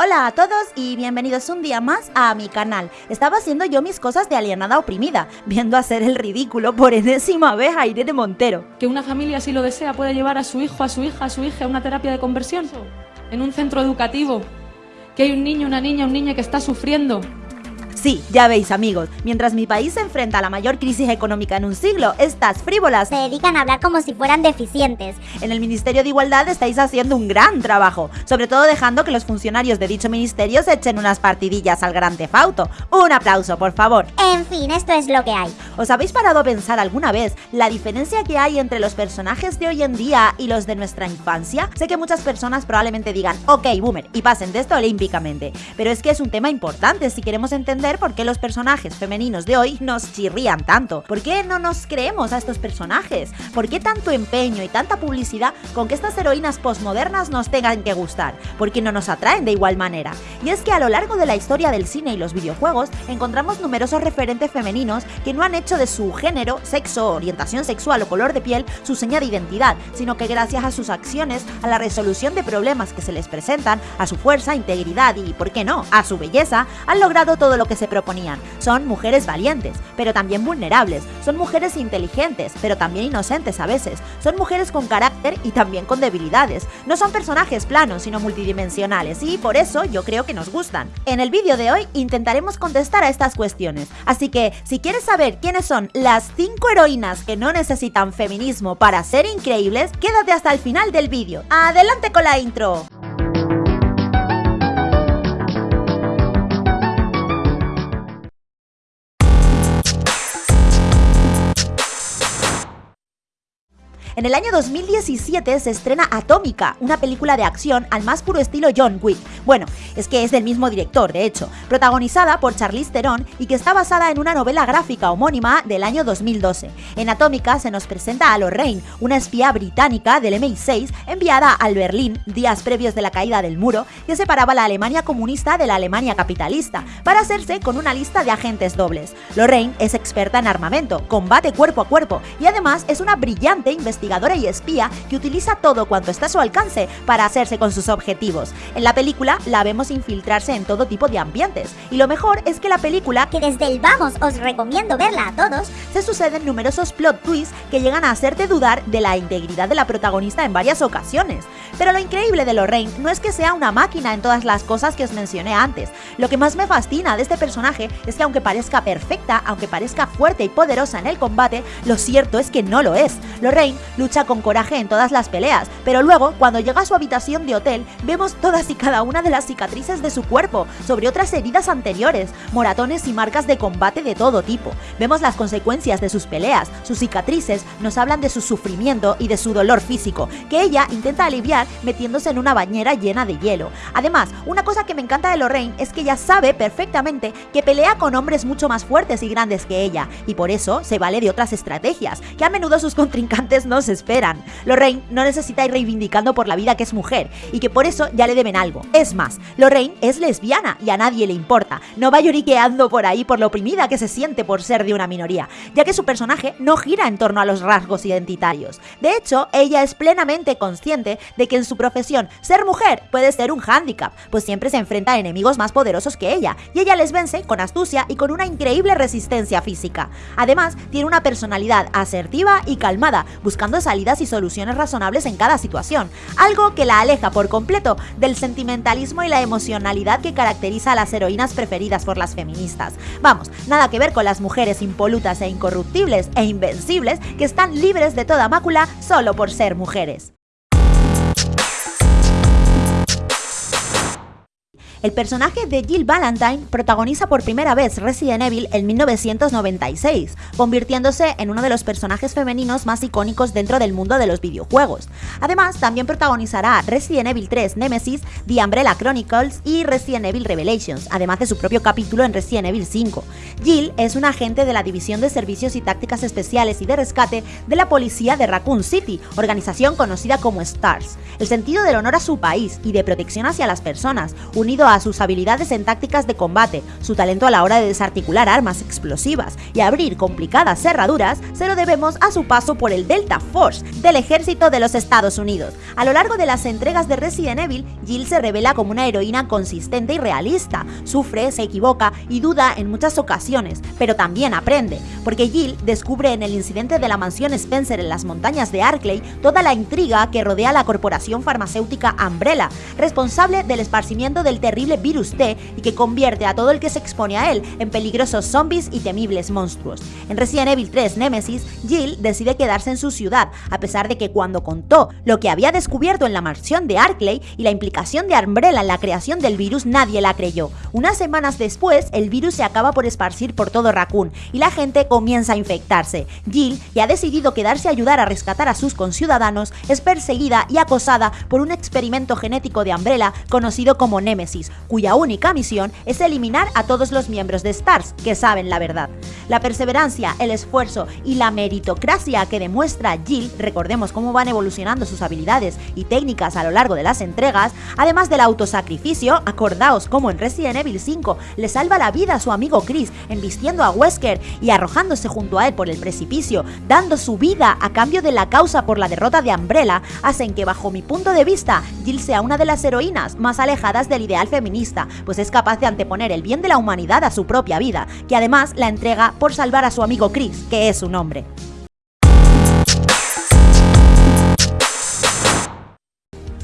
Hola a todos y bienvenidos un día más a mi canal. Estaba haciendo yo mis cosas de alienada oprimida, viendo hacer el ridículo por enésima vez a Irene Montero. Que una familia, si lo desea, puede llevar a su hijo, a su hija, a su hija a una terapia de conversión en un centro educativo. Que hay un niño, una niña, un niño que está sufriendo Sí, ya veis amigos, mientras mi país se enfrenta a la mayor crisis económica en un siglo, estas frívolas se dedican a hablar como si fueran deficientes. En el Ministerio de Igualdad estáis haciendo un gran trabajo, sobre todo dejando que los funcionarios de dicho ministerio se echen unas partidillas al gran tefauto. Un aplauso, por favor. En fin, esto es lo que hay. ¿Os habéis parado a pensar alguna vez la diferencia que hay entre los personajes de hoy en día y los de nuestra infancia? Sé que muchas personas probablemente digan, ok, boomer, y pasen de esto olímpicamente, pero es que es un tema importante si queremos entender por qué los personajes femeninos de hoy nos chirrían tanto. ¿Por qué no nos creemos a estos personajes? ¿Por qué tanto empeño y tanta publicidad con que estas heroínas postmodernas nos tengan que gustar? ¿Por qué no nos atraen de igual manera? Y es que a lo largo de la historia del cine y los videojuegos encontramos numerosos referentes femeninos que no han hecho de su género, sexo, orientación sexual o color de piel su seña de identidad, sino que gracias a sus acciones, a la resolución de problemas que se les presentan, a su fuerza, integridad y, ¿por qué no?, a su belleza, han logrado todo lo que se proponían. Son mujeres valientes, pero también vulnerables. Son mujeres inteligentes, pero también inocentes a veces. Son mujeres con carácter y también con debilidades. No son personajes planos, sino multidimensionales, y por eso yo creo que nos gustan. En el vídeo de hoy intentaremos contestar a estas cuestiones. Así que, si quieres saber quiénes son las 5 heroínas que no necesitan feminismo para ser increíbles, quédate hasta el final del vídeo. ¡Adelante con la intro! En el año 2017 se estrena Atómica, una película de acción al más puro estilo John Wick. Bueno, es que es del mismo director, de hecho, protagonizada por Charlize Theron y que está basada en una novela gráfica homónima del año 2012. En Atómica se nos presenta a Lorraine, una espía británica del MI6 enviada al Berlín días previos de la caída del muro que separaba la Alemania comunista de la Alemania capitalista, para hacerse con una lista de agentes dobles. Lorraine es experta en armamento, combate cuerpo a cuerpo y además es una brillante investigadora y espía que utiliza todo cuanto está a su alcance para hacerse con sus objetivos. En la película la vemos infiltrarse en todo tipo de ambientes, y lo mejor es que la película, que desde el vamos os recomiendo verla a todos, se suceden numerosos plot twists que llegan a hacerte dudar de la integridad de la protagonista en varias ocasiones. Pero lo increíble de Lorraine no es que sea una máquina en todas las cosas que os mencioné antes. Lo que más me fascina de este personaje es que aunque parezca perfecta, aunque parezca fuerte y poderosa en el combate, lo cierto es que no lo es. Lorraine lucha con coraje en todas las peleas, pero luego, cuando llega a su habitación de hotel, vemos todas y cada una de las cicatrices de su cuerpo, sobre otras heridas anteriores, moratones y marcas de combate de todo tipo. Vemos las consecuencias de sus peleas, sus cicatrices nos hablan de su sufrimiento y de su dolor físico, que ella intenta aliviar metiéndose en una bañera llena de hielo. Además, una cosa que me encanta de Lorraine es que ella sabe perfectamente que pelea con hombres mucho más fuertes y grandes que ella, y por eso se vale de otras estrategias, que a menudo sus contrincantes no esperan. Lorraine no necesita ir reivindicando por la vida que es mujer y que por eso ya le deben algo. Es más, Lorraine es lesbiana y a nadie le importa. No va lloriqueando por ahí por lo oprimida que se siente por ser de una minoría, ya que su personaje no gira en torno a los rasgos identitarios. De hecho, ella es plenamente consciente de que en su profesión ser mujer puede ser un hándicap, pues siempre se enfrenta a enemigos más poderosos que ella, y ella les vence con astucia y con una increíble resistencia física. Además, tiene una personalidad asertiva y calmada, buscando salidas y soluciones razonables en cada situación, algo que la aleja por completo del sentimentalismo y la emocionalidad que caracteriza a las heroínas preferidas por las feministas. Vamos, nada que ver con las mujeres impolutas e incorruptibles e invencibles que están libres de toda mácula solo por ser mujeres. El personaje de Jill Valentine protagoniza por primera vez Resident Evil en 1996, convirtiéndose en uno de los personajes femeninos más icónicos dentro del mundo de los videojuegos. Además, también protagonizará Resident Evil 3 Nemesis, The Umbrella Chronicles y Resident Evil Revelations, además de su propio capítulo en Resident Evil 5. Jill es una agente de la División de Servicios y Tácticas Especiales y de Rescate de la Policía de Raccoon City, organización conocida como STARS. El sentido del honor a su país y de protección hacia las personas, unido a sus habilidades en tácticas de combate, su talento a la hora de desarticular armas explosivas y abrir complicadas cerraduras, se lo debemos a su paso por el Delta Force del ejército de los Estados Unidos. A lo largo de las entregas de Resident Evil, Jill se revela como una heroína consistente y realista, sufre, se equivoca y duda en muchas ocasiones, pero también aprende, porque Jill descubre en el incidente de la mansión Spencer en las montañas de Arkley toda la intriga que rodea a la corporación farmacéutica Umbrella, responsable del esparcimiento del virus T y que convierte a todo el que se expone a él en peligrosos zombies y temibles monstruos. En Resident Evil 3 Nemesis, Jill decide quedarse en su ciudad, a pesar de que cuando contó lo que había descubierto en la mansión de Arkley y la implicación de Umbrella en la creación del virus, nadie la creyó. Unas semanas después, el virus se acaba por esparcir por todo Raccoon y la gente comienza a infectarse. Jill, que ha decidido quedarse a ayudar a rescatar a sus conciudadanos, es perseguida y acosada por un experimento genético de Umbrella conocido como Nemesis, cuya única misión es eliminar a todos los miembros de STARS que saben la verdad. La perseverancia, el esfuerzo y la meritocracia que demuestra Jill, recordemos cómo van evolucionando sus habilidades y técnicas a lo largo de las entregas, además del autosacrificio, acordaos como en Resident Evil 5 le salva la vida a su amigo Chris embistiendo a Wesker y arrojándose junto a él por el precipicio, dando su vida a cambio de la causa por la derrota de Umbrella, hacen que bajo mi punto de vista Jill sea una de las heroínas más alejadas del ideal feminista, pues es capaz de anteponer el bien de la humanidad a su propia vida, que además la entrega por salvar a su amigo Chris, que es su nombre.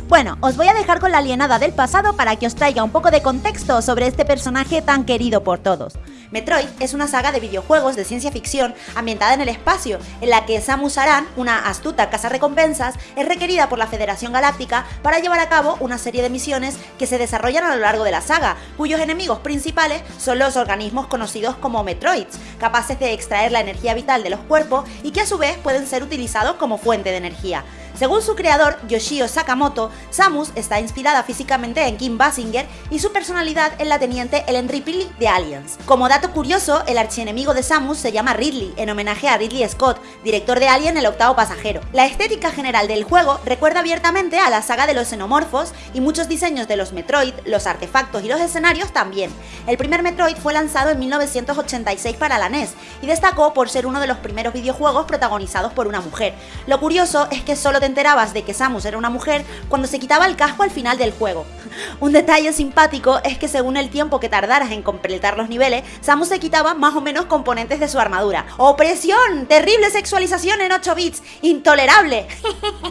Bueno, os voy a dejar con la alienada del pasado para que os traiga un poco de contexto sobre este personaje tan querido por todos. Metroid es una saga de videojuegos de ciencia ficción ambientada en el espacio, en la que Samus Aran, una astuta recompensas, es requerida por la Federación Galáctica para llevar a cabo una serie de misiones que se desarrollan a lo largo de la saga, cuyos enemigos principales son los organismos conocidos como Metroids, capaces de extraer la energía vital de los cuerpos y que a su vez pueden ser utilizados como fuente de energía. Según su creador, Yoshio Sakamoto, Samus está inspirada físicamente en Kim Basinger y su personalidad en la teniente Ellen Ripley de Aliens. Como dato curioso, el archienemigo de Samus se llama Ridley, en homenaje a Ridley Scott, director de Alien el octavo pasajero. La estética general del juego recuerda abiertamente a la saga de los xenomorfos y muchos diseños de los Metroid, los artefactos y los escenarios también. El primer Metroid fue lanzado en 1986 para la NES y destacó por ser uno de los primeros videojuegos protagonizados por una mujer. Lo curioso es que solo te enterabas de que Samus era una mujer cuando se quitaba el casco al final del juego. Un detalle simpático es que según el tiempo que tardaras en completar los niveles, Samus se quitaba más o menos componentes de su armadura. ¡Opresión! ¡Terrible sexualización en 8 bits! ¡Intolerable!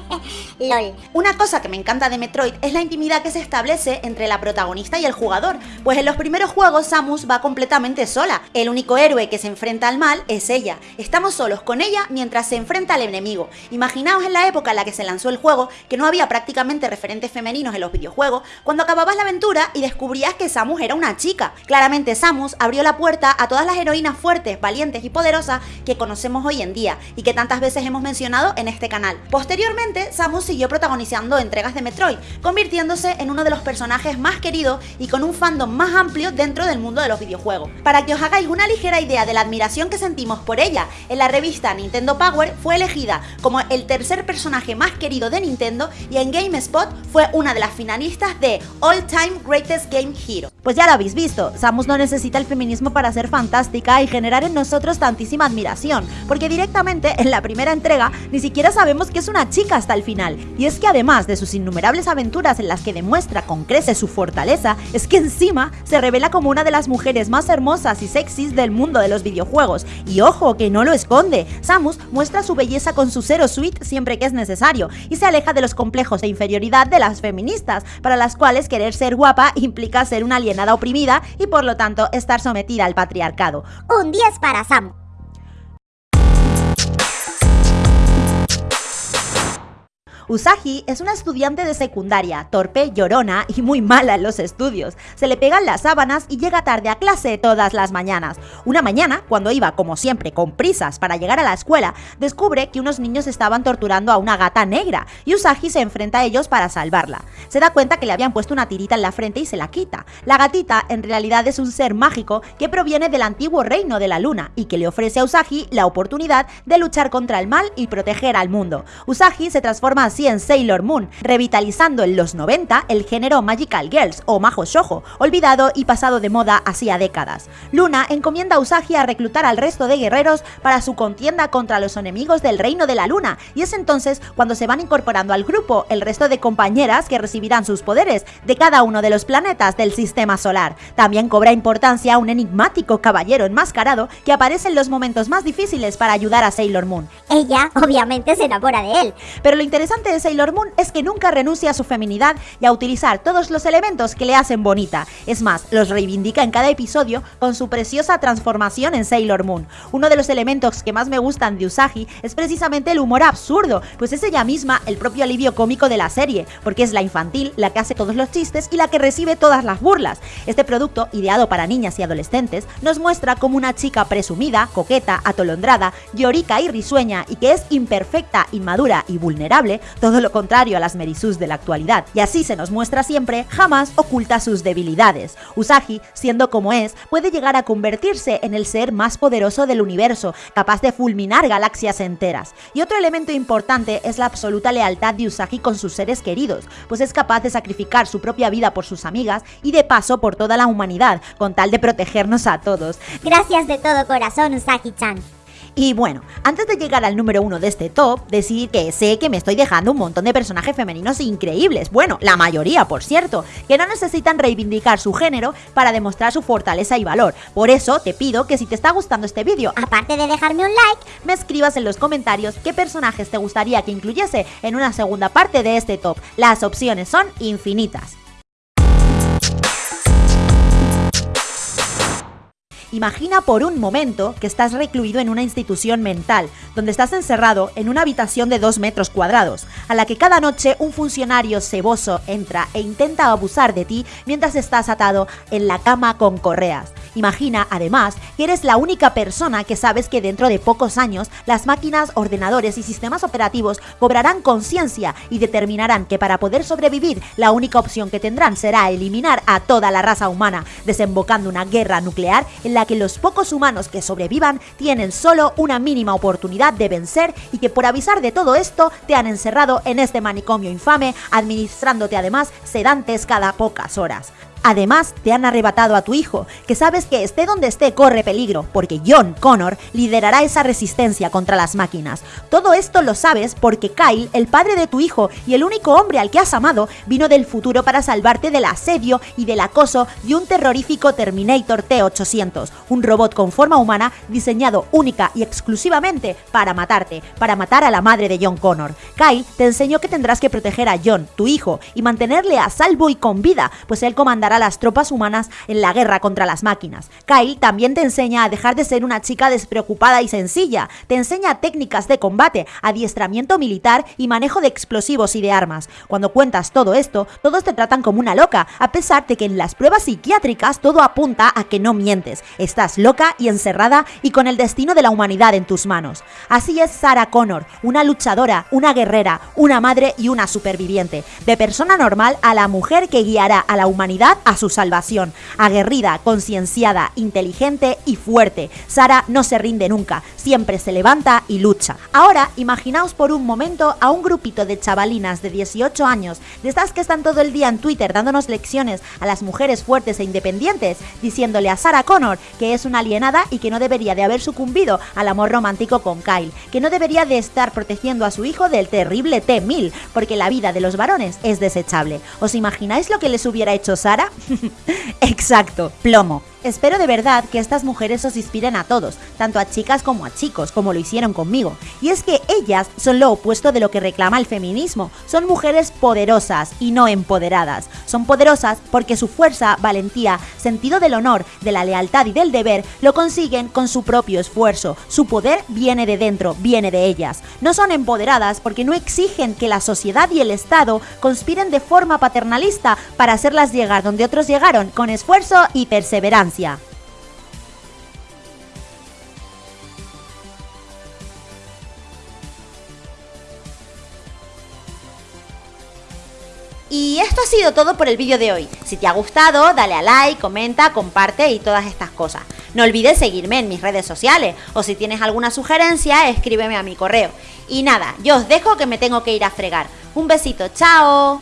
LOL. Una cosa que me encanta de Metroid es la intimidad que se establece entre la protagonista y el jugador, pues en los primeros juegos Samus va completamente sola. El único héroe que se enfrenta al mal es ella. Estamos solos con ella mientras se enfrenta al enemigo. Imaginaos en la época en la que se lanzó el juego que no había prácticamente referentes femeninos en los videojuegos, cuando acababas la aventura y descubrías que Samus era una chica. Claramente Samus abrió la puerta a todas las heroínas fuertes, valientes y poderosas que conocemos hoy en día y que tantas veces hemos mencionado en este canal. Posteriormente, Samus siguió protagonizando entregas de Metroid, convirtiéndose en uno de los personajes más queridos y con un fandom más amplio dentro del mundo de los videojuegos. Para que os hagáis una ligera idea de la admiración que sentimos por ella, en la revista Nintendo Power fue elegida como el tercer personaje más querido de Nintendo y en GameSpot fue una de las finalistas de All Time Greatest Game Hero. Pues ya lo habéis visto, Samus no necesita el feminismo para ser fantástica y generar en nosotros tantísima admiración, porque directamente en la primera entrega ni siquiera sabemos que es una chica hasta el final. Y es que además de sus innumerables aventuras en las que demuestra con crece su fortaleza, es que encima se revela como una de las mujeres más hermosas y sexys del mundo de los videojuegos. Y ojo, que no lo esconde, Samus muestra su belleza con su Zero Suite siempre que es necesario, y se aleja de los complejos de inferioridad de las feministas, para las cuales querer ser guapa implica ser una alienada oprimida y por lo tanto estar sometida al patriarcado. Un 10 para Sam. Usagi es una estudiante de secundaria, torpe, llorona y muy mala en los estudios. Se le pegan las sábanas y llega tarde a clase todas las mañanas. Una mañana, cuando iba, como siempre, con prisas para llegar a la escuela, descubre que unos niños estaban torturando a una gata negra y Usagi se enfrenta a ellos para salvarla. Se da cuenta que le habían puesto una tirita en la frente y se la quita. La gatita en realidad es un ser mágico que proviene del antiguo reino de la luna y que le ofrece a Usagi la oportunidad de luchar contra el mal y proteger al mundo. Usagi se transforma así así en Sailor Moon, revitalizando en los 90 el género Magical Girls o Majo Shoujo, olvidado y pasado de moda hacía décadas. Luna encomienda a Usagi a reclutar al resto de guerreros para su contienda contra los enemigos del Reino de la Luna, y es entonces cuando se van incorporando al grupo el resto de compañeras que recibirán sus poderes de cada uno de los planetas del sistema solar. También cobra importancia un enigmático caballero enmascarado que aparece en los momentos más difíciles para ayudar a Sailor Moon. Ella obviamente se enamora de él. Pero lo interesante de Sailor Moon es que nunca renuncia a su feminidad y a utilizar todos los elementos que le hacen bonita. Es más, los reivindica en cada episodio con su preciosa transformación en Sailor Moon. Uno de los elementos que más me gustan de Usagi es precisamente el humor absurdo, pues es ella misma el propio alivio cómico de la serie, porque es la infantil la que hace todos los chistes y la que recibe todas las burlas. Este producto, ideado para niñas y adolescentes, nos muestra como una chica presumida, coqueta, atolondrada, llorica y risueña y que es imperfecta, inmadura y vulnerable, todo lo contrario a las Merisus de la actualidad. Y así se nos muestra siempre, jamás oculta sus debilidades. Usagi, siendo como es, puede llegar a convertirse en el ser más poderoso del universo, capaz de fulminar galaxias enteras. Y otro elemento importante es la absoluta lealtad de Usagi con sus seres queridos, pues es capaz de sacrificar su propia vida por sus amigas y de paso por toda la humanidad, con tal de protegernos a todos. Gracias de todo corazón, Usagi-chan. Y bueno, antes de llegar al número uno de este top, decir que sé que me estoy dejando un montón de personajes femeninos increíbles, bueno, la mayoría por cierto, que no necesitan reivindicar su género para demostrar su fortaleza y valor. Por eso te pido que si te está gustando este vídeo, Aparte de dejarme un like, me escribas en los comentarios qué personajes te gustaría que incluyese en una segunda parte de este top. Las opciones son infinitas. Imagina por un momento que estás recluido en una institución mental, donde estás encerrado en una habitación de 2 metros cuadrados, a la que cada noche un funcionario ceboso entra e intenta abusar de ti mientras estás atado en la cama con correas. Imagina, además, que eres la única persona que sabes que dentro de pocos años las máquinas, ordenadores y sistemas operativos cobrarán conciencia y determinarán que para poder sobrevivir la única opción que tendrán será eliminar a toda la raza humana, desembocando una guerra nuclear en la que los pocos humanos que sobrevivan tienen solo una mínima oportunidad de vencer y que por avisar de todo esto te han encerrado en este manicomio infame, administrándote además sedantes cada pocas horas. Además, te han arrebatado a tu hijo, que sabes que esté donde esté corre peligro, porque John Connor liderará esa resistencia contra las máquinas. Todo esto lo sabes porque Kyle, el padre de tu hijo y el único hombre al que has amado, vino del futuro para salvarte del asedio y del acoso de un terrorífico Terminator T-800, un robot con forma humana diseñado única y exclusivamente para matarte, para matar a la madre de John Connor. Kyle te enseñó que tendrás que proteger a John, tu hijo, y mantenerle a salvo y con vida, pues él comandará a las tropas humanas en la guerra contra las máquinas. Kyle también te enseña a dejar de ser una chica despreocupada y sencilla, te enseña técnicas de combate, adiestramiento militar y manejo de explosivos y de armas. Cuando cuentas todo esto, todos te tratan como una loca, a pesar de que en las pruebas psiquiátricas todo apunta a que no mientes. Estás loca y encerrada y con el destino de la humanidad en tus manos. Así es Sarah Connor, una luchadora, una guerrera, una madre y una superviviente. De persona normal a la mujer que guiará a la humanidad a su salvación. Aguerrida, concienciada, inteligente y fuerte. Sara no se rinde nunca, siempre se levanta y lucha. Ahora, imaginaos por un momento a un grupito de chavalinas de 18 años, de estas que están todo el día en Twitter dándonos lecciones a las mujeres fuertes e independientes, diciéndole a Sarah Connor que es una alienada y que no debería de haber sucumbido al amor romántico con Kyle, que no debería de estar protegiendo a su hijo del terrible T-1000, porque la vida de los varones es desechable. ¿Os imagináis lo que les hubiera hecho Sara? Exacto, plomo. Espero de verdad que estas mujeres os inspiren a todos, tanto a chicas como a chicos, como lo hicieron conmigo. Y es que ellas son lo opuesto de lo que reclama el feminismo. Son mujeres poderosas y no empoderadas. Son poderosas porque su fuerza, valentía, sentido del honor, de la lealtad y del deber lo consiguen con su propio esfuerzo. Su poder viene de dentro, viene de ellas. No son empoderadas porque no exigen que la sociedad y el Estado conspiren de forma paternalista para hacerlas llegar donde otros llegaron con esfuerzo y perseverancia. Y esto ha sido todo por el vídeo de hoy. Si te ha gustado, dale a like, comenta, comparte y todas estas cosas. No olvides seguirme en mis redes sociales o si tienes alguna sugerencia, escríbeme a mi correo. Y nada, yo os dejo que me tengo que ir a fregar. Un besito, chao.